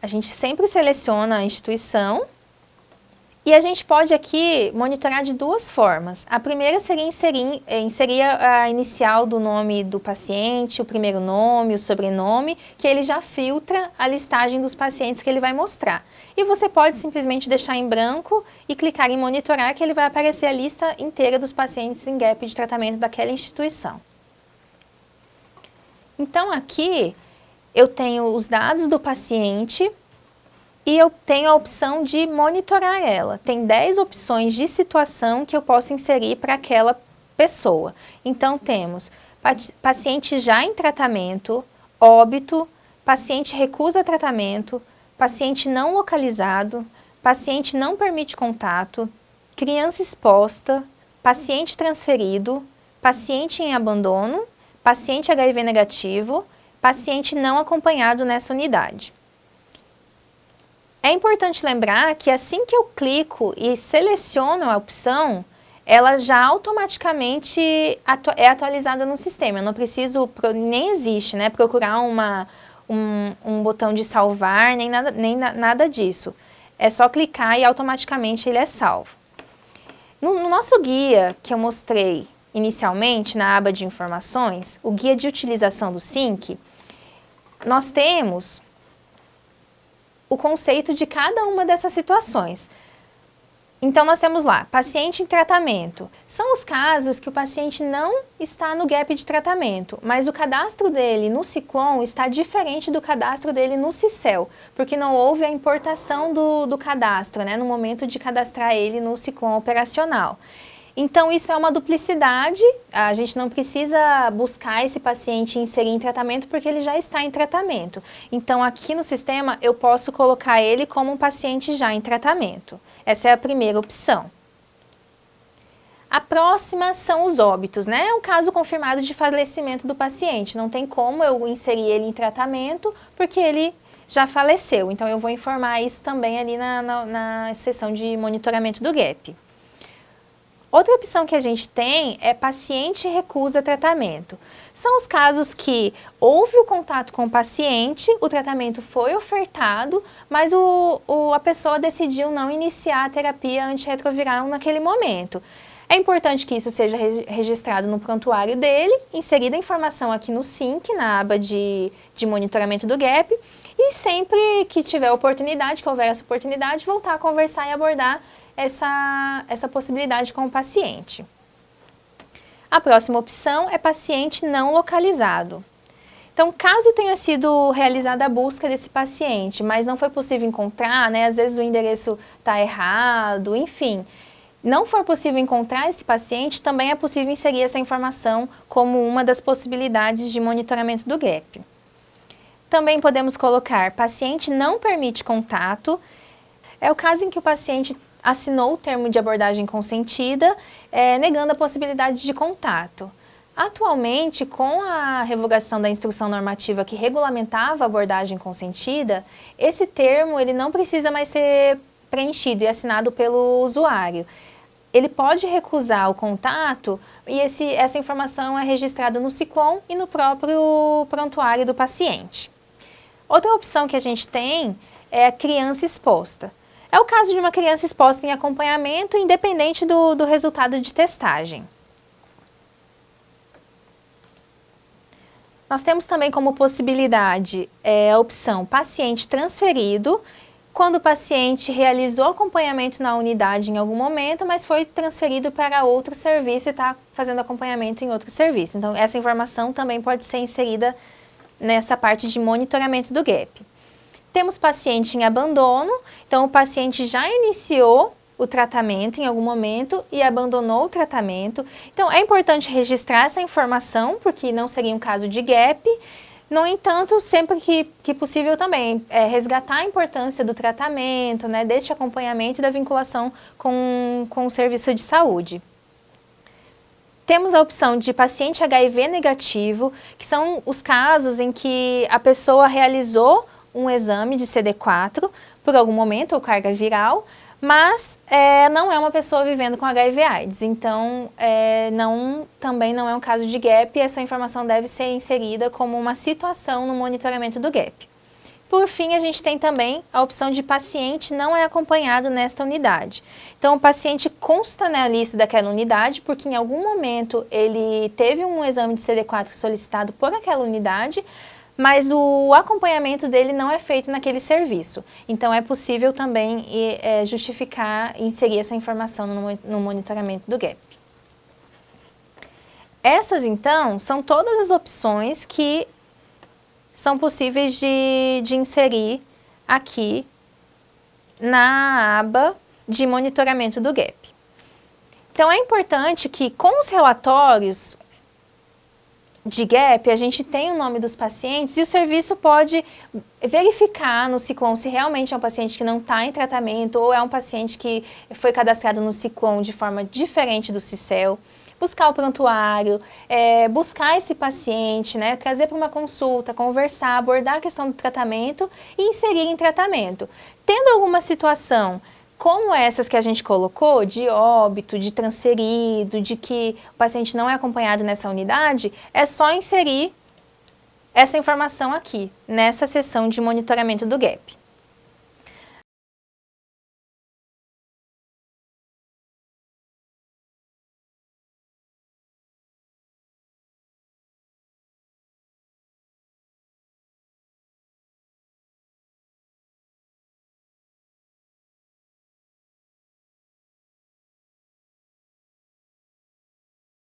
a gente sempre seleciona a instituição e a gente pode aqui monitorar de duas formas. A primeira seria inserir, eh, inserir a inicial do nome do paciente, o primeiro nome, o sobrenome, que ele já filtra a listagem dos pacientes que ele vai mostrar. E você pode simplesmente deixar em branco e clicar em monitorar que ele vai aparecer a lista inteira dos pacientes em gap de tratamento daquela instituição. Então aqui eu tenho os dados do paciente, e eu tenho a opção de monitorar ela. Tem 10 opções de situação que eu posso inserir para aquela pessoa. Então temos paciente já em tratamento, óbito, paciente recusa tratamento, paciente não localizado, paciente não permite contato, criança exposta, paciente transferido, paciente em abandono, paciente HIV negativo, paciente não acompanhado nessa unidade. É importante lembrar que assim que eu clico e seleciono a opção, ela já automaticamente atu é atualizada no sistema. Eu não preciso, nem existe, né, procurar uma, um, um botão de salvar, nem nada, nem na, nada disso. É só clicar e automaticamente ele é salvo. No, no nosso guia que eu mostrei inicialmente na aba de informações, o guia de utilização do SYNC, nós temos o conceito de cada uma dessas situações. Então, nós temos lá, paciente em tratamento. São os casos que o paciente não está no gap de tratamento, mas o cadastro dele no Ciclon está diferente do cadastro dele no Cicel, porque não houve a importação do, do cadastro, né, no momento de cadastrar ele no Ciclon operacional. Então, isso é uma duplicidade, a gente não precisa buscar esse paciente inserir em tratamento porque ele já está em tratamento. Então, aqui no sistema, eu posso colocar ele como um paciente já em tratamento. Essa é a primeira opção. A próxima são os óbitos, né? É um caso confirmado de falecimento do paciente. Não tem como eu inserir ele em tratamento porque ele já faleceu. Então, eu vou informar isso também ali na, na, na de monitoramento do GAP. Outra opção que a gente tem é paciente recusa tratamento. São os casos que houve o contato com o paciente, o tratamento foi ofertado, mas o, o, a pessoa decidiu não iniciar a terapia antirretroviral naquele momento. É importante que isso seja registrado no prontuário dele, inserida a informação aqui no SYNC, na aba de, de monitoramento do GAP, e sempre que tiver oportunidade, que houver essa oportunidade, voltar a conversar e abordar essa, essa possibilidade com o paciente. A próxima opção é paciente não localizado. Então, caso tenha sido realizada a busca desse paciente, mas não foi possível encontrar, né, às vezes o endereço está errado, enfim, não for possível encontrar esse paciente, também é possível inserir essa informação como uma das possibilidades de monitoramento do GAP. Também podemos colocar paciente não permite contato, é o caso em que o paciente assinou o termo de abordagem consentida, é, negando a possibilidade de contato. Atualmente, com a revogação da instrução normativa que regulamentava a abordagem consentida, esse termo ele não precisa mais ser preenchido e assinado pelo usuário. Ele pode recusar o contato e esse, essa informação é registrada no Ciclon e no próprio prontuário do paciente. Outra opção que a gente tem é a criança exposta. É o caso de uma criança exposta em acompanhamento, independente do, do resultado de testagem. Nós temos também como possibilidade é, a opção paciente transferido, quando o paciente realizou acompanhamento na unidade em algum momento, mas foi transferido para outro serviço e está fazendo acompanhamento em outro serviço. Então, essa informação também pode ser inserida nessa parte de monitoramento do GAP. Temos paciente em abandono, então o paciente já iniciou o tratamento em algum momento e abandonou o tratamento. Então é importante registrar essa informação, porque não seria um caso de gap. No entanto, sempre que, que possível também, é, resgatar a importância do tratamento, né, deste acompanhamento e da vinculação com, com o serviço de saúde. Temos a opção de paciente HIV negativo, que são os casos em que a pessoa realizou um exame de CD4 por algum momento, ou carga viral, mas é, não é uma pessoa vivendo com HIV AIDS, então é, não, também não é um caso de GAP essa informação deve ser inserida como uma situação no monitoramento do GAP. Por fim, a gente tem também a opção de paciente não é acompanhado nesta unidade. Então, o paciente consta na lista daquela unidade, porque em algum momento ele teve um exame de CD4 solicitado por aquela unidade, mas o acompanhamento dele não é feito naquele serviço. Então, é possível também é, justificar, inserir essa informação no, no monitoramento do GAP. Essas, então, são todas as opções que são possíveis de, de inserir aqui na aba de monitoramento do GAP. Então, é importante que com os relatórios de GAP, a gente tem o nome dos pacientes e o serviço pode verificar no Ciclone se realmente é um paciente que não está em tratamento ou é um paciente que foi cadastrado no Ciclone de forma diferente do CICEL buscar o prontuário, é, buscar esse paciente, né, trazer para uma consulta, conversar, abordar a questão do tratamento e inserir em tratamento. Tendo alguma situação como essas que a gente colocou, de óbito, de transferido, de que o paciente não é acompanhado nessa unidade, é só inserir essa informação aqui, nessa seção de monitoramento do GAP.